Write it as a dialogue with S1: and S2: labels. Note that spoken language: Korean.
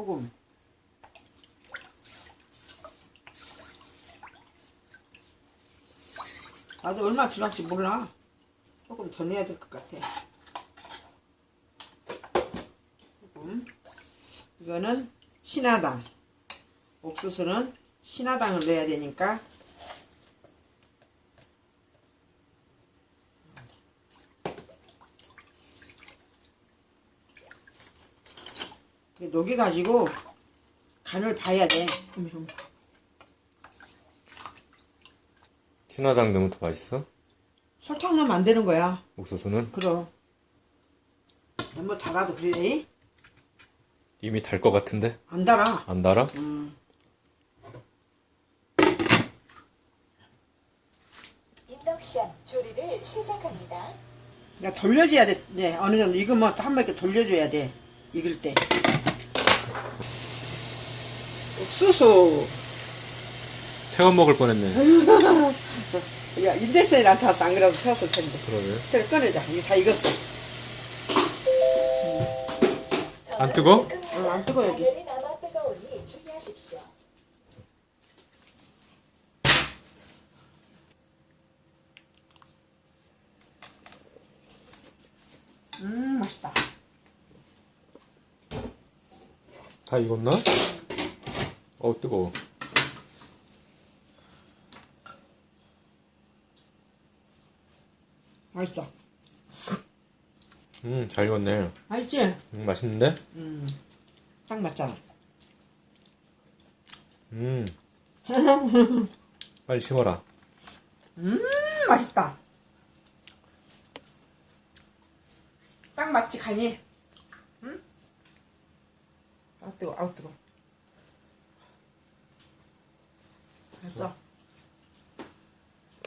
S1: 소금. 나도 얼마 지났지 몰라. 조금 더 넣어야 될 것 같아. 소금. 이거는 신화당. 옥수수는 신화당을 넣어야 되니까 녹여가지고 간을 봐야 돼.
S2: 신화당 넣으면 더 맛있어?
S1: 설탕 넣으면 안 되는 거야.
S2: 옥수수는
S1: 그럼. 너무 달아도 그래.
S2: 이미 달 것 같은데
S1: 안 달아.
S2: 안 달아?
S1: 음.
S3: 인덕션 조리를 시작합니다.
S1: 그러니까 돌려줘야 돼. 네, 어느 정도 익으면 또한번 이렇게 돌려줘야 돼. 익을 때. 옥수수.
S2: 태워 먹을 뻔했네.
S1: 야, 인덱스에 나한테 와서 안 그래도 태웠을 텐데.
S2: 그러게.
S1: 저를 꺼내자. 이게 다 익었어.
S2: 안 뜨거?
S1: 어, 안 뜨거, 여기. 음, 맛있다.
S2: 다 익었나? 어 뜨거워.
S1: 맛있어.
S2: 음잘 익었네.
S1: 맛있지?
S2: 음 맛있는데?
S1: 음, 딱 맞잖아.
S2: 음. 빨리 식어라.
S1: 음, 맛있다. 딱 맞지, 간이? 응? 아, 뜨거, 아우, 뜨거. 됐어.